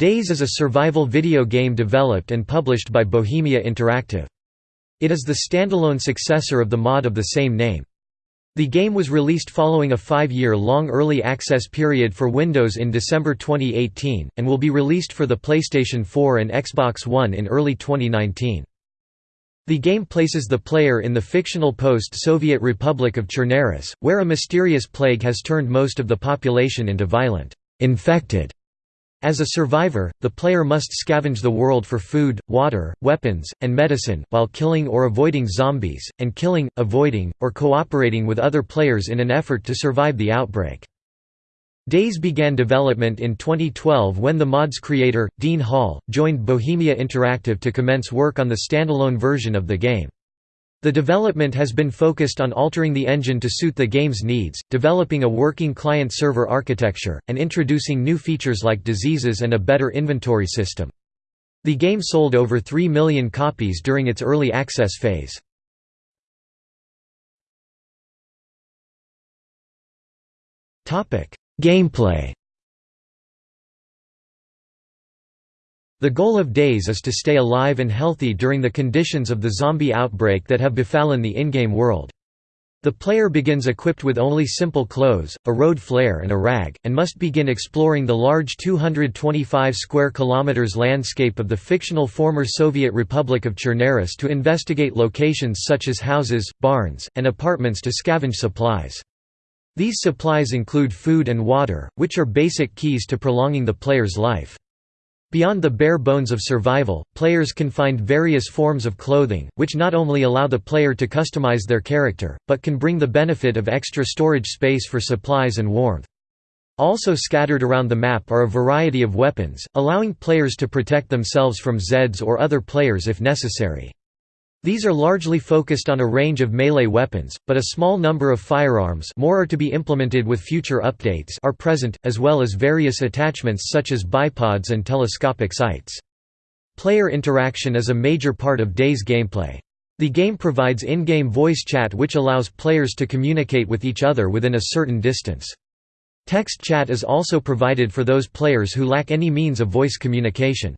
DayZ is a survival video game developed and published by Bohemia Interactive. It is the standalone successor of the mod of the same name. The game was released following a five-year-long early access period for Windows in December 2018, and will be released for the PlayStation 4 and Xbox One in early 2019. The game places the player in the fictional post-Soviet Republic of Chernarus, where a mysterious plague has turned most of the population into violent, infected as a survivor, the player must scavenge the world for food, water, weapons, and medicine, while killing or avoiding zombies, and killing, avoiding, or cooperating with other players in an effort to survive the outbreak. DayZ began development in 2012 when the mod's creator, Dean Hall, joined Bohemia Interactive to commence work on the standalone version of the game. The development has been focused on altering the engine to suit the game's needs, developing a working client-server architecture, and introducing new features like diseases and a better inventory system. The game sold over 3 million copies during its early access phase. Gameplay The goal of DayZ is to stay alive and healthy during the conditions of the zombie outbreak that have befallen the in-game world. The player begins equipped with only simple clothes, a road flare and a rag, and must begin exploring the large 225 square kilometers landscape of the fictional former Soviet Republic of Chernarus to investigate locations such as houses, barns, and apartments to scavenge supplies. These supplies include food and water, which are basic keys to prolonging the player's life. Beyond the bare bones of survival, players can find various forms of clothing, which not only allow the player to customize their character, but can bring the benefit of extra storage space for supplies and warmth. Also scattered around the map are a variety of weapons, allowing players to protect themselves from Zeds or other players if necessary. These are largely focused on a range of melee weapons, but a small number of firearms more are to be implemented with future updates are present, as well as various attachments such as bipods and telescopic sights. Player interaction is a major part of DayZ gameplay. The game provides in-game voice chat which allows players to communicate with each other within a certain distance. Text chat is also provided for those players who lack any means of voice communication.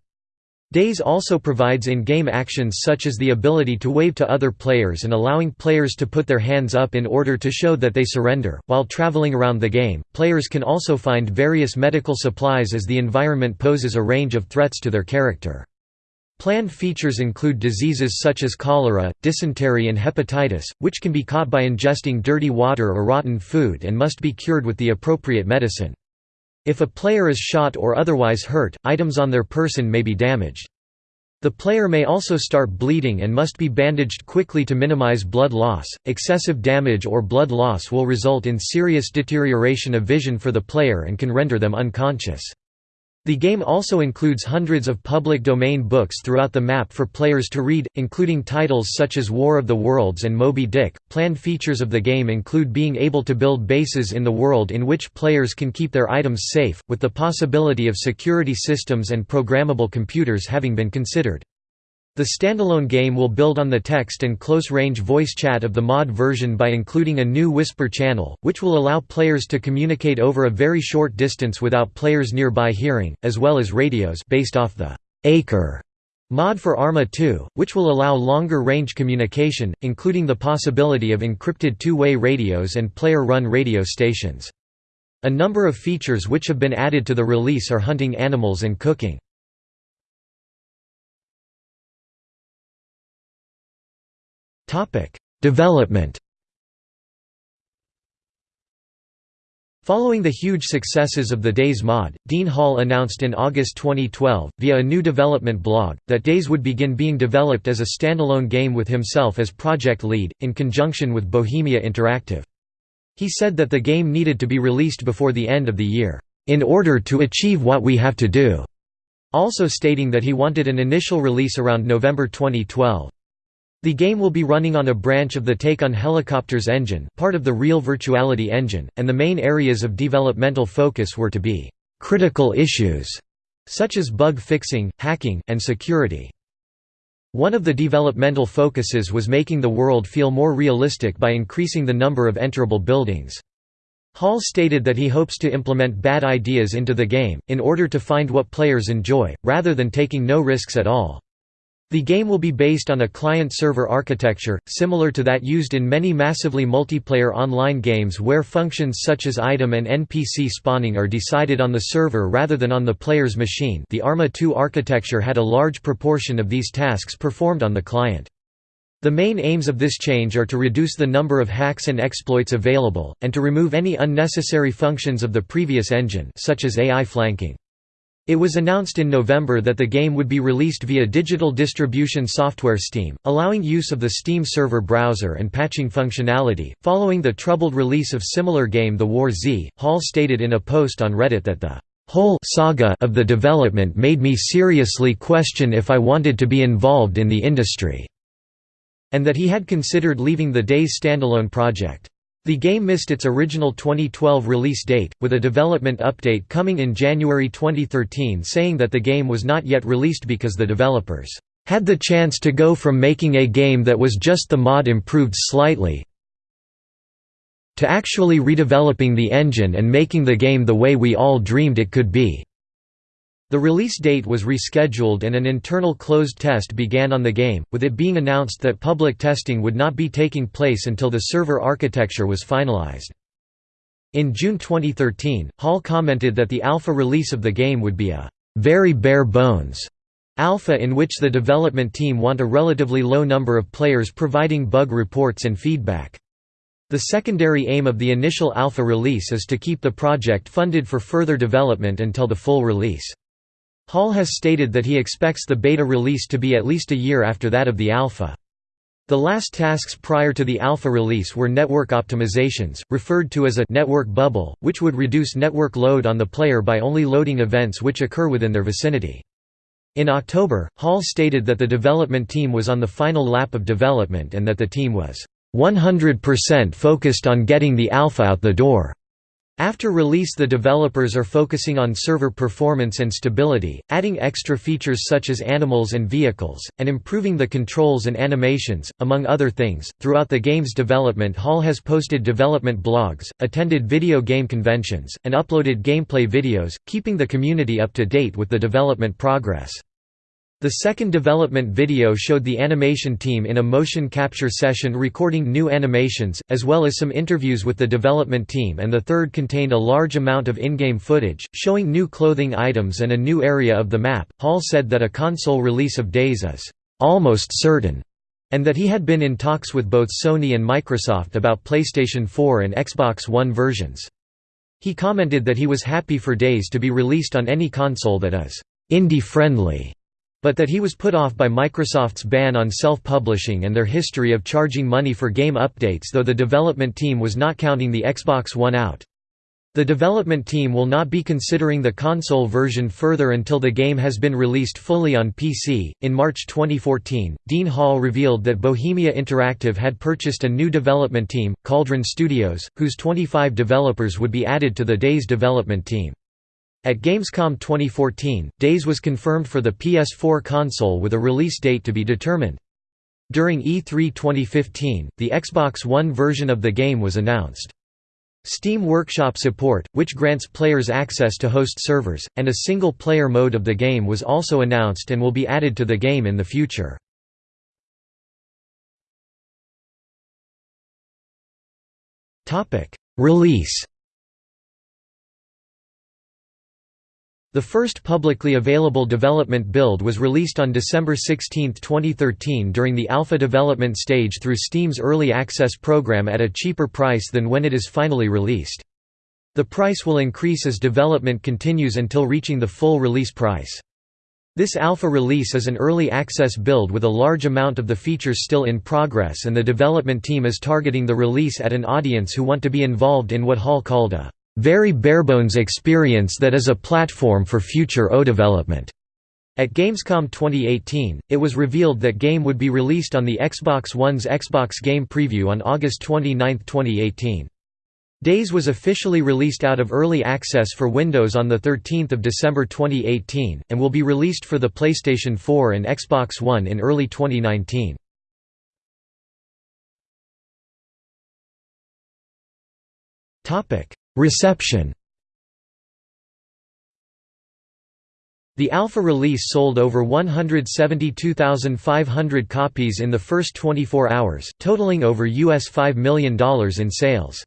DayZ also provides in-game actions such as the ability to wave to other players and allowing players to put their hands up in order to show that they surrender. While traveling around the game, players can also find various medical supplies as the environment poses a range of threats to their character. Planned features include diseases such as cholera, dysentery and hepatitis, which can be caught by ingesting dirty water or rotten food and must be cured with the appropriate medicine. If a player is shot or otherwise hurt, items on their person may be damaged. The player may also start bleeding and must be bandaged quickly to minimize blood loss. Excessive damage or blood loss will result in serious deterioration of vision for the player and can render them unconscious. The game also includes hundreds of public domain books throughout the map for players to read, including titles such as War of the Worlds and Moby Dick. Planned features of the game include being able to build bases in the world in which players can keep their items safe, with the possibility of security systems and programmable computers having been considered. The standalone game will build on the text and close-range voice chat of the mod version by including a new Whisper channel, which will allow players to communicate over a very short distance without players nearby hearing, as well as radios based off the ACRE mod for Arma 2, which will allow longer range communication, including the possibility of encrypted two-way radios and player-run radio stations. A number of features which have been added to the release are hunting animals and cooking. Development Following the huge successes of the DayZ mod, Dean Hall announced in August 2012, via a new development blog, that DayZ would begin being developed as a standalone game with himself as project lead, in conjunction with Bohemia Interactive. He said that the game needed to be released before the end of the year, "...in order to achieve what we have to do", also stating that he wanted an initial release around November 2012. The game will be running on a branch of the Take on Helicopters engine part of the Real Virtuality engine, and the main areas of developmental focus were to be «critical issues» such as bug fixing, hacking, and security. One of the developmental focuses was making the world feel more realistic by increasing the number of enterable buildings. Hall stated that he hopes to implement bad ideas into the game, in order to find what players enjoy, rather than taking no risks at all. The game will be based on a client-server architecture, similar to that used in many massively multiplayer online games where functions such as item and NPC spawning are decided on the server rather than on the player's machine the Arma 2 architecture had a large proportion of these tasks performed on the client. The main aims of this change are to reduce the number of hacks and exploits available, and to remove any unnecessary functions of the previous engine such as AI flanking. It was announced in November that the game would be released via digital distribution software Steam, allowing use of the Steam server browser and patching functionality. Following the troubled release of similar game The War Z, Hall stated in a post on Reddit that the whole saga of the development made me seriously question if I wanted to be involved in the industry, and that he had considered leaving the DayZ standalone project. The game missed its original 2012 release date, with a development update coming in January 2013 saying that the game was not yet released because the developers had the chance to go from making a game that was just the mod improved slightly to actually redeveloping the engine and making the game the way we all dreamed it could be. The release date was rescheduled and an internal closed test began on the game, with it being announced that public testing would not be taking place until the server architecture was finalized. In June 2013, Hall commented that the alpha release of the game would be a very bare bones alpha in which the development team want a relatively low number of players providing bug reports and feedback. The secondary aim of the initial alpha release is to keep the project funded for further development until the full release. Hall has stated that he expects the beta release to be at least a year after that of the alpha. The last tasks prior to the alpha release were network optimizations, referred to as a network bubble, which would reduce network load on the player by only loading events which occur within their vicinity. In October, Hall stated that the development team was on the final lap of development and that the team was 100% focused on getting the alpha out the door. After release the developers are focusing on server performance and stability, adding extra features such as animals and vehicles, and improving the controls and animations, among other things. Throughout the game's development Hall has posted development blogs, attended video game conventions, and uploaded gameplay videos, keeping the community up to date with the development progress. The second development video showed the animation team in a motion capture session recording new animations, as well as some interviews with the development team and the third contained a large amount of in-game footage, showing new clothing items and a new area of the map. Hall said that a console release of DayZ is almost certain, and that he had been in talks with both Sony and Microsoft about PlayStation 4 and Xbox One versions. He commented that he was happy for DayZ to be released on any console that is indie-friendly but that he was put off by Microsoft's ban on self-publishing and their history of charging money for game updates though the development team was not counting the Xbox One out. The development team will not be considering the console version further until the game has been released fully on PC. In March 2014, Dean Hall revealed that Bohemia Interactive had purchased a new development team, Cauldron Studios, whose 25 developers would be added to the DayZ development team. At Gamescom 2014, DayZ was confirmed for the PS4 console with a release date to be determined. During E3 2015, the Xbox One version of the game was announced. Steam Workshop support, which grants players access to host servers, and a single-player mode of the game was also announced and will be added to the game in the future. Release The first publicly available development build was released on December 16, 2013 during the alpha development stage through Steam's Early Access program at a cheaper price than when it is finally released. The price will increase as development continues until reaching the full release price. This alpha release is an early access build with a large amount of the features still in progress and the development team is targeting the release at an audience who want to be involved in what Hall called a very barebones experience that is a platform for future O development. At Gamescom 2018, it was revealed that game would be released on the Xbox One's Xbox Game Preview on August 29, 2018. DayZ was officially released out of early access for Windows on 13 December 2018, and will be released for the PlayStation 4 and Xbox One in early 2019. Reception The alpha release sold over 172,500 copies in the first 24 hours, totaling over US $5 million in sales.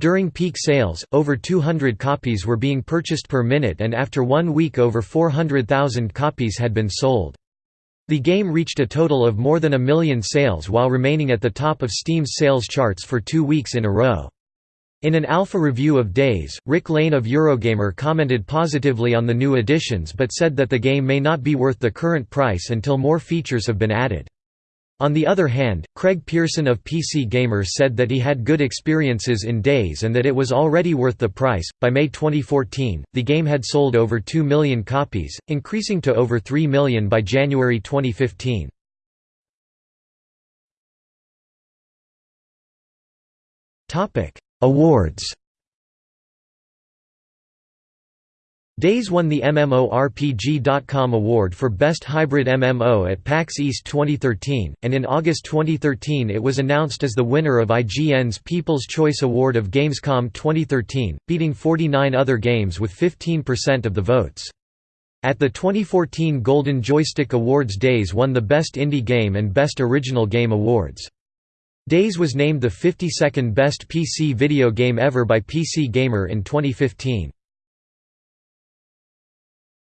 During peak sales, over 200 copies were being purchased per minute and after one week over 400,000 copies had been sold. The game reached a total of more than a million sales while remaining at the top of Steam's sales charts for two weeks in a row. In an alpha review of DayZ, Rick Lane of Eurogamer commented positively on the new additions but said that the game may not be worth the current price until more features have been added. On the other hand, Craig Pearson of PC Gamer said that he had good experiences in DayZ and that it was already worth the price. By May 2014, the game had sold over 2 million copies, increasing to over 3 million by January 2015. Topic: Awards DayZ won the MMORPG.com award for Best Hybrid MMO at PAX East 2013, and in August 2013 it was announced as the winner of IGN's People's Choice Award of Gamescom 2013, beating 49 other games with 15% of the votes. At the 2014 Golden Joystick Awards DayZ won the Best Indie Game and Best Original Game awards. DayZ was named the 52nd best PC video game ever by PC Gamer in 2015.